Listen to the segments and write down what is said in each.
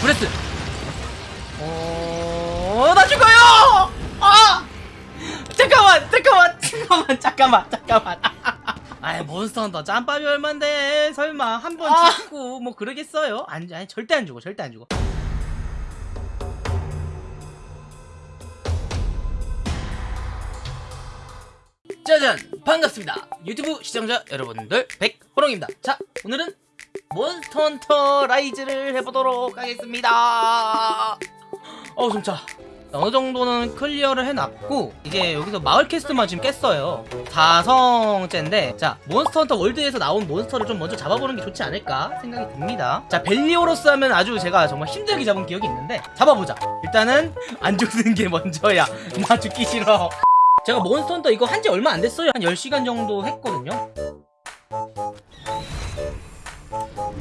Breath. 어 나 죽어요! 아! 잠깐만 잠깐만 잠깐만 잠깐만 잠깐만. 아이 몬스터 헌터 짬밥이 얼만데? 설마 한번 아. 죽고 뭐 그러겠어요? 안, 아니 절대 안 죽어 절대 안 죽어. 짜잔 반갑습니다. 유튜브 시청자 여러분들 백호롱입니다. 자 오늘은 몬스터 헌터 라이즈를 해보도록 하겠습니다. 어우 숨차 어느 정도는 clear를 해놨고 이제 여기서 마을 quest만 지금 깼어요. 4성째인데 자 몬스터 헌터 월드에서 나온 monster를 좀 먼저 잡아보는 게 좋지 않을까 생각이 듭니다. 자 벨리오로스 하면 아주 제가 정말 힘들게 잡은 기억이 있는데 잡아보자. 일단은 안 죽는 게 먼저야. 나 죽기 싫어. 제가 몬스터 헌터 이거 한 지 얼마 안 됐어요. 한 10시간 정도 했거든요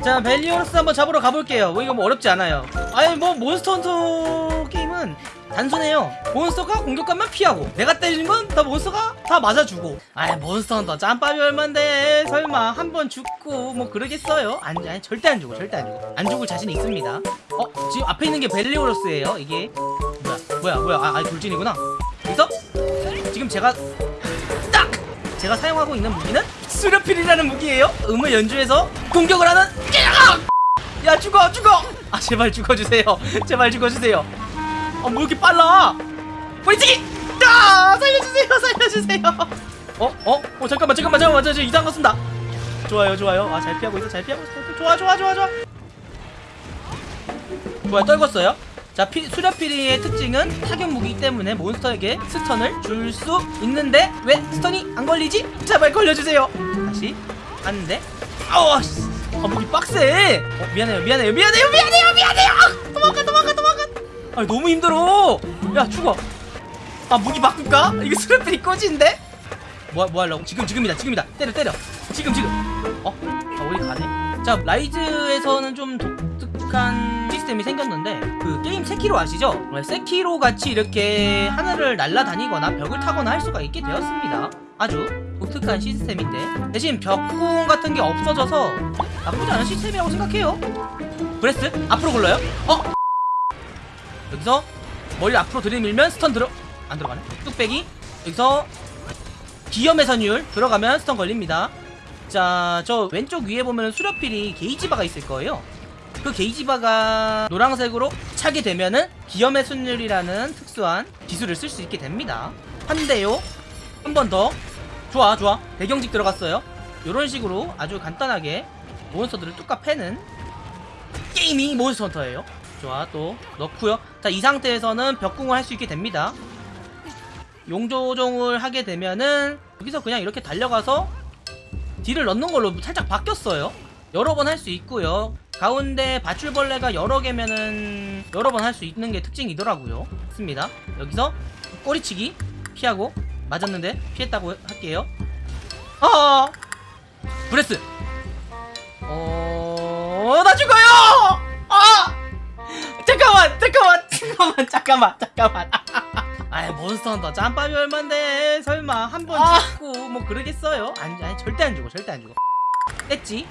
자 벨리오로스 한번 잡으러 가볼게요. 뭐 이거 뭐 어렵지 않아요. 아니 뭐 몬스터 헌터 게임은 단순해요. 몬스터가 공격하면 피하고 내가 때리는 건 다 몬스터가 다 맞아주고. 아이 몬스터 헌터 짬밥이 얼만데? 설마 한 번 죽고 뭐 그러겠어요? 아니, 아니 절대 안 죽어 절대 안 죽어. 안 죽을 자신이 있습니다. 어 지금 앞에 있는 게 벨리오로스예요 이게. 뭐야 뭐야 뭐야. 아, 아 돌진이구나. 그래서 지금 제가 딱 제가 사용하고 있는 무기는 수렵필이라는 무기예요? 음을 연주해서 공격을 하는 야 죽어 죽어! 아 제발 죽어주세요. 제발 죽어주세요. 어뭐 이렇게 빨라? 뿌리치기 아 살려주세요 살려주세요. 어? 어? 어 잠깐만 잠깐만 잠깐만 저, 저 이상한 거 쓴다. 좋아요 좋아요. 아 잘 피하고 있어 잘 피하고 있어. 좋아 좋아 좋아 좋아. 좋아요 떨궜어요 자 피, 수렵피리의 특징은 타격 무기 때문에 몬스터에게 스턴을 줄 수 있는데 왜 스턴이 안 걸리지? 제발 걸려주세요 다시 하는데 아우 씨. 아 무기 빡세 어, 미안해요 미안해요 미안해요 미안해요 미안해요 아, 도망가 도망가 도망가 아 너무 힘들어 야 죽어 아 무기 바꿀까? 이거 수렵피리 꺼지는데? 뭐, 뭐 하려고? 지금 지금이다 지금이다 때려 때려 지금 지금 어? 아 어디 가네? 자 라이즈에서는 좀 독특한 시스템이 생겼는데 그 게임 세키로 아시죠? 네, 세키로 같이 이렇게 하늘을 날아다니거나 벽을 타거나 할 수가 있게 되었습니다. 아주 독특한 시스템인데. 대신 벽공 같은 게 없어져서 나쁘지 않은 시스템이라고 생각해요. Breath 앞으로 굴러요? 어? 여기서 머리를 앞으로 들이밀면 stun 들어 안 들어가네? 뚝배기? 여기서 기염의 선율 들어가면 stun 걸립니다. 자, 저 왼쪽 위에 보면 수렵피리 gauge bar가 있을 거예요. 그 gauge bar가 노란색으로 차게 되면은 기염의 선율이라는 특수한 기술을 쓸 수 있게 됩니다. 한 대요. 한 번 더. 좋아, 좋아. 배경직 들어갔어요. 이런 식으로 아주 간단하게 몬스터들을 뚝까 패는 게임이 몬스터 헌터예요. 좋아, 또 넣고요. 자, 이 상태에서는 벽궁을 할 수 있게 됩니다. 용조종을 하게 되면은 여기서 그냥 이렇게 달려가서 딜을 넣는 걸로 살짝 바뀌었어요 여러 번 할 수 있고요 가운데 바출벌레가 여러 개면은 여러 번 할 수 있는 게 특징이더라고요. 습니다. 여기서 꼬리치기 피하고 맞았는데 피했다고 할게요. 아 Breath! 어 나 죽어요! 아 잠깐만 잠깐만 잠깐만 잠깐만 잠깐만. 아이 몬스터 헌터 짬밥이 얼만데? 설마 한번 아. 죽고 뭐 그러겠어요? 아니, 아니 절대 안 죽어 절대 안 죽어. 뗐지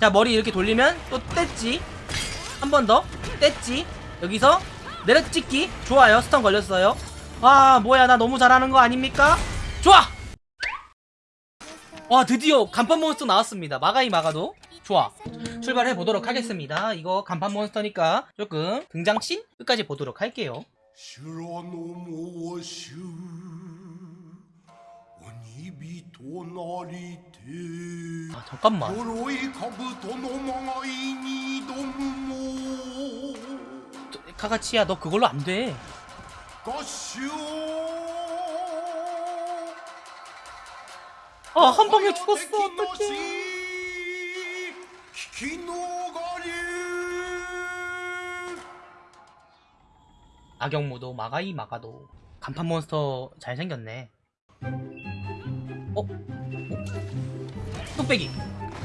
자 머리 이렇게 돌리면 또 뗐지? 한 번 더? 뗐지? 여기서 내려찍기? 좋아요. 스턴 걸렸어요. 와 뭐야. 나 너무 잘하는 거 아닙니까? 좋아! 와 드디어 간판 몬스터 나왔습니다. 마가이 마가도. 좋아. 출발해 보도록 하겠습니다. 이거 간판 몬스터니까 조금 등장씬 끝까지 보도록 할게요 아 잠깐만. 저, 카가치야 너 그걸로 안돼. 아 한방에 죽었어. 어떡해. 악영무도 마가이 마가도. 간판 몬스터 잘생겼네. 어? 어? 뚝배기.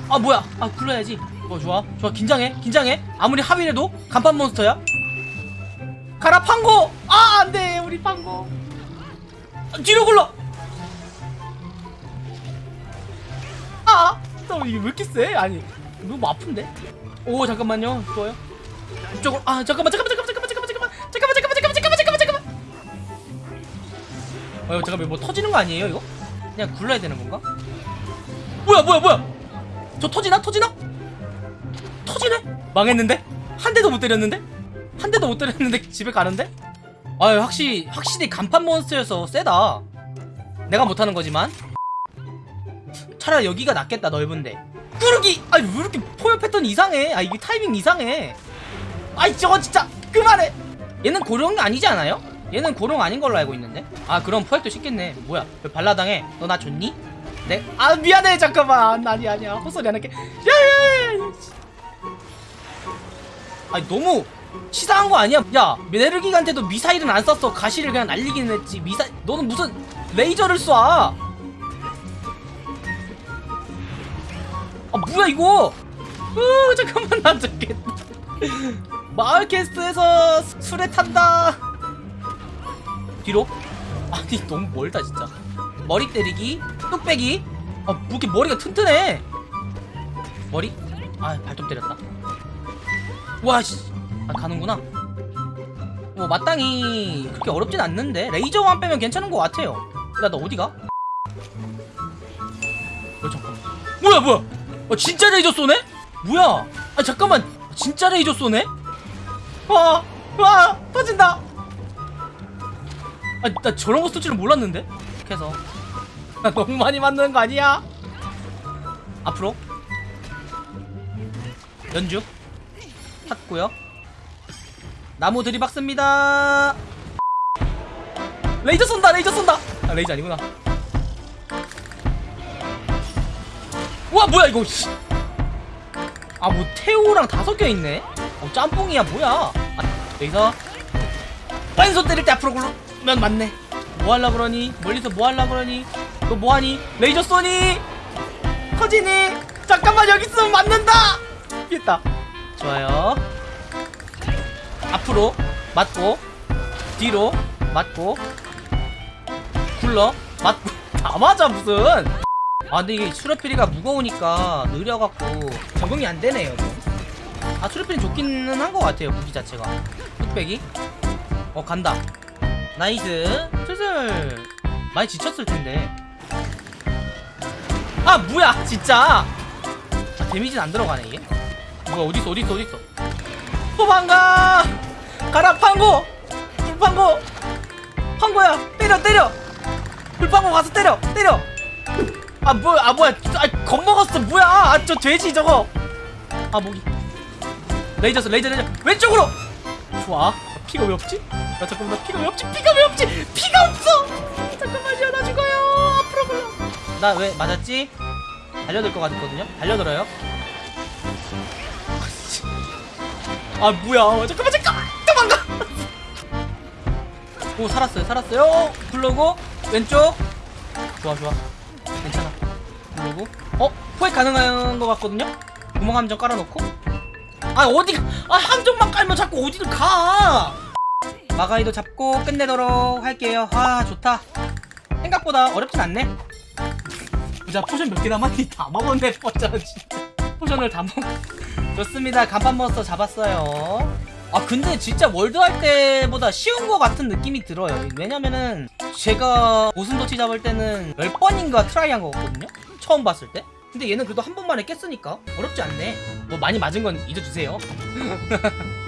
아 뭐야? 아 굴러야지. 어 좋아. 좋아. 긴장해. 긴장해. 아무리 합의해도 간판 몬스터야. 가라 팡고! 아 안돼 우리 팡고. 아, 뒤로 굴러! 아너 이게 왜 이렇게 세? 아니 너무 아픈데? 오 잠깐만요. 좋아요. 이쪽으로. 아 잠깐만 잠깐만 잠깐만 잠깐만 잠깐만 잠깐만. 잠깐만 잠깐만 잠깐만 잠깐만 잠깐만 어 잠깐만 뭐 터지는 거 아니에요 이거? 그냥 굴러야 되는 건가? 뭐야 뭐야 뭐야 저 터지나 터지나? 터지네? 망했는데? 한 대도 못 때렸는데? 한 대도 못 때렸는데 집에 가는데? 아유 확실히 확실히 간판 몬스터여서 세다 내가 못하는 거지만 차라리 여기가 낫겠다 넓은데 꾸르기 아니 왜 이렇게 포효 패턴 이상해 아 이게 타이밍 이상해 아이 저거 진짜 그만해 얘는 고령이 아니지 않아요? 얘는 고령 아닌 걸로 알고 있는데? 아 그럼 포획도 쉽겠네. 뭐야 왜 발라당해? 너나 줬니? 네? 아 미안해. 잠깐만. 아니 아니야. 헛소리 안 할게. 아니 너무 치사한 거 아니야? 야 메르기한테도 미사일은 안 쐈어. 가시를 그냥 날리기는 했지. 미사 너는 무슨 레이저를 쏴? 아 뭐야 이거? 으 잠깐만. 나 죽겠다. 마을 캐스트에서 수- 술에 탄다 뒤로? 아니 너무 멀다 진짜. 머리 때리기 뚝배기. 아뭐 이렇게 머리가 튼튼해? 머리? 아 발톱 때렸다. 와씨. 아 가는구나. 뭐 마땅히 그렇게 어렵진 않는데 레이저만 빼면 괜찮은 것 같아요. 야너 어디가? 어 잠깐만. 뭐야 뭐야? 어, 진짜 레이저 쏘네? 뭐야? 아 잠깐만. 진짜 레이저 쏘네? 와, 와, 터진다. 아, 나 저런 거쏠 줄은 몰랐는데. 그래서 나 너무 많이 맞는 거 아니야? 앞으로 연주 탔고요. 나무 들이박습니다. 레이저 쏜다, 레이저 쏜다. 아, 레이저 아니구나. 와, 뭐야 이거? 씨. 아, 뭐 태우랑 다 섞여 있네. 어, 짬뽕이야 뭐야? 아, 여기서 왼손 때릴 때 앞으로 굴르면 맞네. 뭐 할라 그러니? 멀리서 뭐 할라 그러니? 너 뭐하니? 레이저 쏘니? 터지니? 잠깐만 여기 있으면 맞는다. 피했다. 좋아요. 앞으로 맞고 뒤로 맞고 굴러 맞고 다 맞아 무슨? 아 근데 이게 수렵피리가 무거우니까 느려갖고 적응이 안 되네요. 좀. 아 수렵피리 좋기는 한 것 같아요 무기 자체가. 뚝배기. 어 간다. Nice. 슬슬 많이 지쳤을 텐데. 아 뭐야 진짜. 아 damage는 안 들어가네 이게. 뭐야 있어 어디 있어. 도망가. 가라 팡고. 불팡고. 팡고야 때려 때려. 불팡고 가서 때려 때려. 아 뭐야 아 뭐야 아 겁먹었어 뭐야 아 저 돼지 저거 아 목이 레이저 써 레이저 레이저 왼쪽으로 좋아 피가 왜 없지? 야 잠깐만 나 피가 왜 없지? 피가 왜 없지? 피가 없어! 잠깐만요 나 죽어요! 앞으로 굴러! 나 왜 맞았지? 달려들 것 같거든요? 달려들어요? 아 뭐야? 잠깐만 잠깐만! 도망가! 오 살았어요 살았어요. 굴러고 왼쪽. 좋아 좋아. 괜찮아. 그리고. 어? 포획 가능한 것 같거든요? 구멍 함정 깔아놓고. 아 어디가? 아 함정만 깔면 자꾸 어디를 가 마가이도 잡고 끝내도록 할게요. 아 좋다. 생각보다 어렵진 않네. 자 potion 몇 개 남았니? 다 먹었네 potion 진짜. potion을 다 먹... 좋습니다. 간판 몬스터 잡았어요. 아 근데 진짜 월드 할 때보다 쉬운 것 같은 느낌이 들어요. 왜냐면은 제가 고슴도치 잡을 때는 10번인가 try 한 거거든요? 처음 봤을 때. 근데 얘는 그래도 한 번만에 깼으니까 어렵지 않네. 뭐 많이 맞은 건 잊어주세요